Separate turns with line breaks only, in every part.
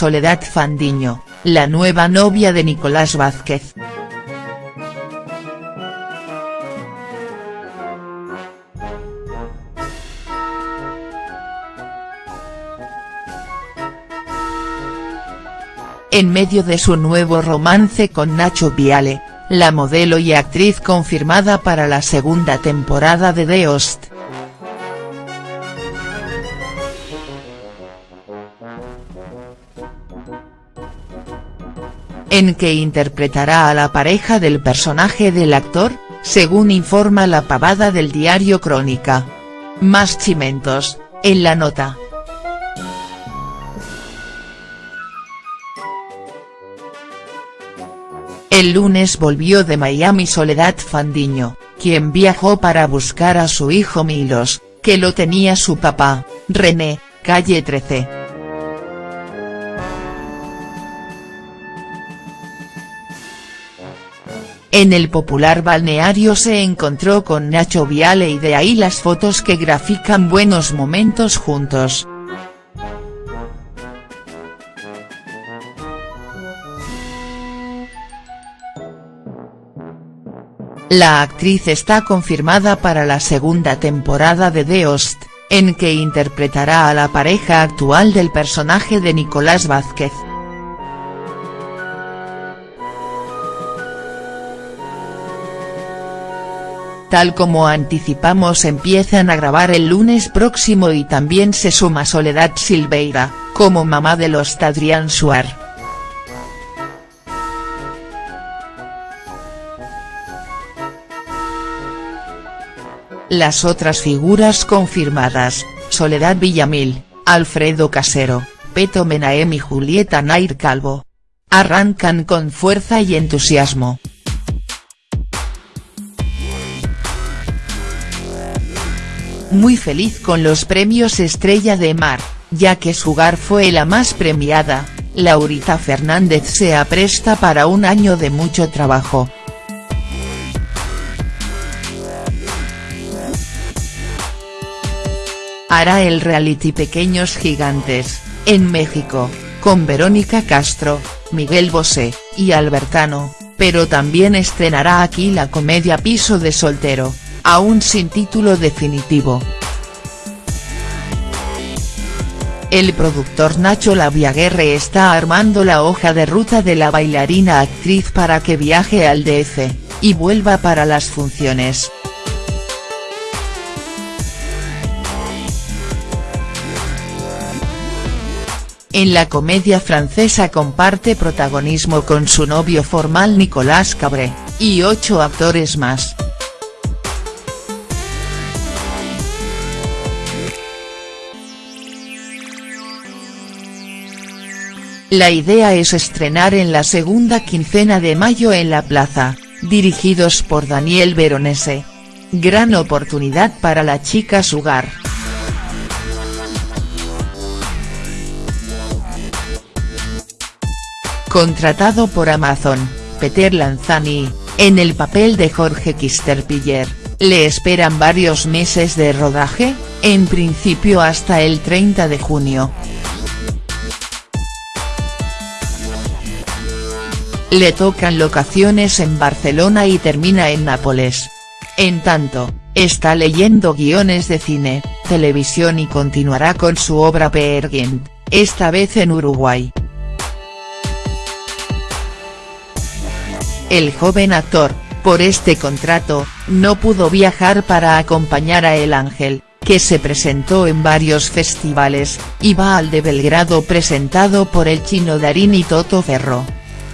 Soledad Fandiño, la nueva novia de Nicolás Vázquez. En medio de su nuevo romance con Nacho Viale, la modelo y actriz confirmada para la segunda temporada de The Host. En que interpretará a la pareja del personaje del actor, según informa la pavada del diario Crónica. Más chimentos, en la nota. El lunes volvió de Miami Soledad Fandiño, quien viajó para buscar a su hijo Milos, que lo tenía su papá, René, calle 13. En el popular balneario se encontró con Nacho Viale y de ahí las fotos que grafican buenos momentos juntos. La actriz está confirmada para la segunda temporada de The Host, en que interpretará a la pareja actual del personaje de Nicolás Vázquez. Tal como anticipamos empiezan a grabar el lunes próximo y también se suma Soledad Silveira, como mamá de los Adrián Suar. Las otras figuras confirmadas, Soledad Villamil, Alfredo Casero, Peto Menaem y Julieta Nair Calvo. Arrancan con fuerza y entusiasmo. Muy feliz con los premios Estrella de Mar, ya que Sugar fue la más premiada, Laurita Fernández se apresta para un año de mucho trabajo. hará el reality Pequeños Gigantes, en México, con Verónica Castro, Miguel Bosé, y Albertano, pero también estrenará aquí la comedia Piso de Soltero, aún sin título definitivo. El productor Nacho Laviaguerre está armando la hoja de ruta de la bailarina actriz para que viaje al DF, y vuelva para las funciones. En la comedia francesa comparte protagonismo con su novio formal Nicolas Cabré, y ocho actores más. La idea es estrenar en la segunda quincena de mayo en La Plaza, dirigidos por Daniel Veronese. Gran oportunidad para la chica Sugar. Contratado por Amazon, Peter Lanzani, en el papel de Jorge Kisterpiller, le esperan varios meses de rodaje, en principio hasta el 30 de junio. Le tocan locaciones en Barcelona y termina en Nápoles. En tanto, está leyendo guiones de cine, televisión y continuará con su obra Peer esta vez en Uruguay. El joven actor, por este contrato, no pudo viajar para acompañar a El Ángel, que se presentó en varios festivales, y va al de Belgrado presentado por el chino Darín y Toto Ferro.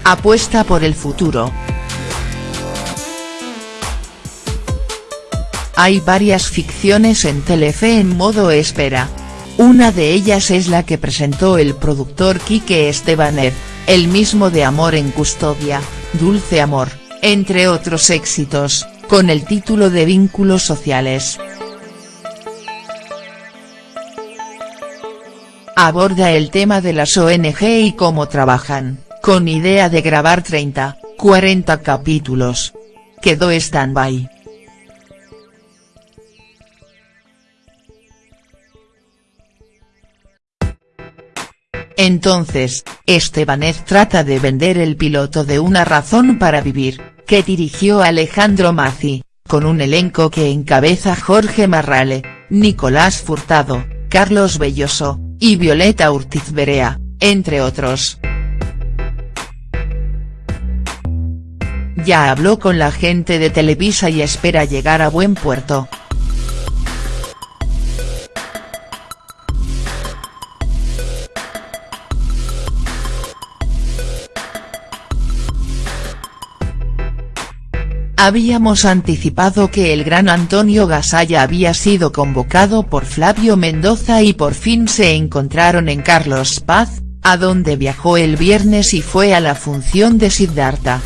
Apuesta por el futuro. Hay varias ficciones en Telefe en modo espera. Una de ellas es la que presentó el productor Quique Estebaner, el mismo de Amor en Custodia, Dulce Amor, entre otros éxitos, con el título de Vínculos Sociales. Aborda el tema de las ONG y cómo trabajan, con idea de grabar 30, 40 capítulos. Quedó stand-by. Entonces, Estebanez trata de vender el piloto de Una razón para vivir, que dirigió Alejandro Mazzi, con un elenco que encabeza Jorge Marrale, Nicolás Furtado, Carlos Belloso, y Violeta Urtiz Berea, entre otros. Ya habló con la gente de Televisa y espera llegar a buen puerto. Habíamos anticipado que el gran Antonio Gasalla había sido convocado por Flavio Mendoza y por fin se encontraron en Carlos Paz, a donde viajó el viernes y fue a la función de Siddhartha.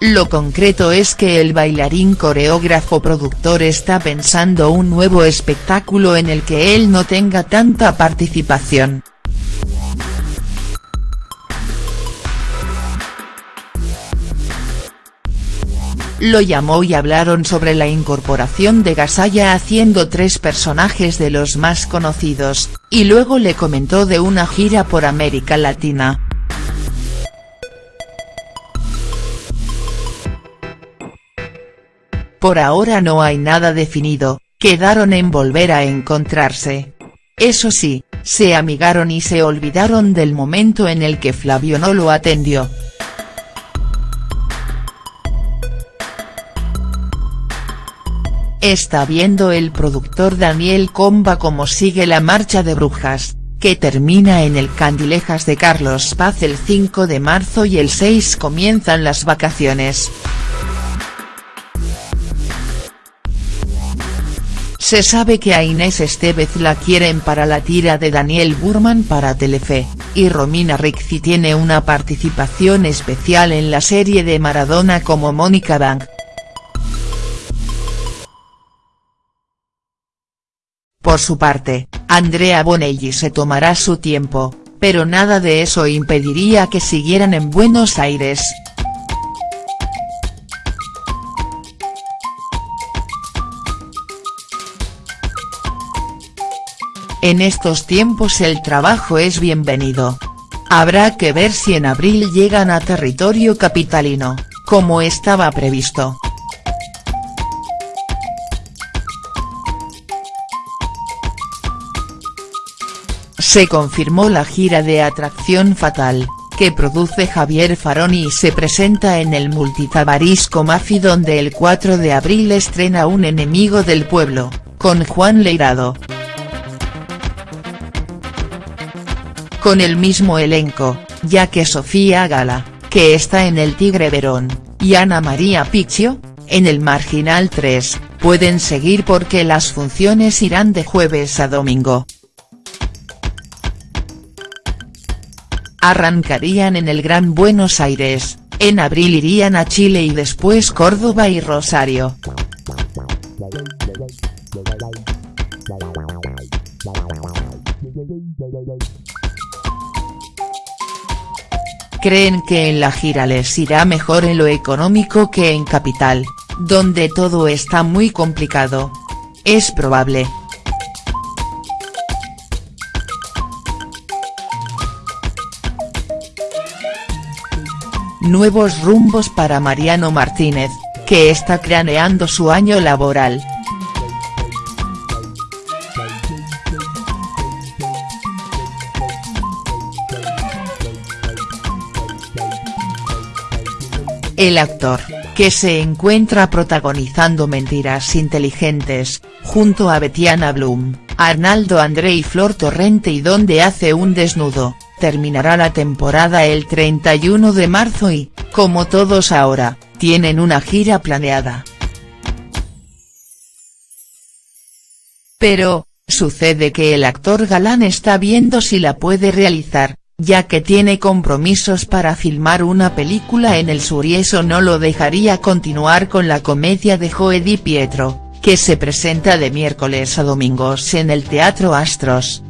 Lo concreto es que el bailarín coreógrafo productor está pensando un nuevo espectáculo en el que él no tenga tanta participación. lo llamó y hablaron sobre la incorporación de Gasalla haciendo tres personajes de los más conocidos, y luego le comentó de una gira por América Latina. Por ahora no hay nada definido, quedaron en volver a encontrarse. Eso sí, se amigaron y se olvidaron del momento en el que Flavio no lo atendió. Está viendo el productor Daniel Comba cómo sigue la marcha de Brujas, que termina en el Candilejas de Carlos Paz el 5 de marzo y el 6 comienzan las vacaciones. Se sabe que a Inés Estevez la quieren para la tira de Daniel Burman para Telefe, y Romina Ricci tiene una participación especial en la serie de Maradona como Mónica Bang. Por su parte, Andrea Bonelli se tomará su tiempo, pero nada de eso impediría que siguieran en Buenos Aires. En estos tiempos el trabajo es bienvenido. Habrá que ver si en abril llegan a territorio capitalino, como estaba previsto. Se confirmó la gira de Atracción Fatal, que produce Javier Faroni y se presenta en el multitabarisco Mafi donde el 4 de abril estrena Un enemigo del pueblo, con Juan Leirado. Con el mismo elenco, ya que Sofía Gala, que está en el Tigre Verón, y Ana María Picchio, en el Marginal 3, pueden seguir porque las funciones irán de jueves a domingo. arrancarían en el Gran Buenos Aires, en abril irían a Chile y después Córdoba y Rosario. Creen que en la gira les irá mejor en lo económico que en Capital, donde todo está muy complicado. Es probable, Nuevos rumbos para Mariano Martínez, que está craneando su año laboral. El actor, que se encuentra protagonizando Mentiras Inteligentes, junto a Betiana Bloom, Arnaldo André y Flor Torrente y donde hace un desnudo, terminará la temporada el 31 de marzo y, como todos ahora, tienen una gira planeada. Pero, sucede que el actor galán está viendo si la puede realizar, ya que tiene compromisos para filmar una película en el sur y eso no lo dejaría continuar con la comedia de Joe Pietro, que se presenta de miércoles a domingos en el Teatro Astros.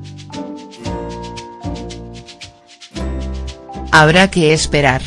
Habrá que esperar.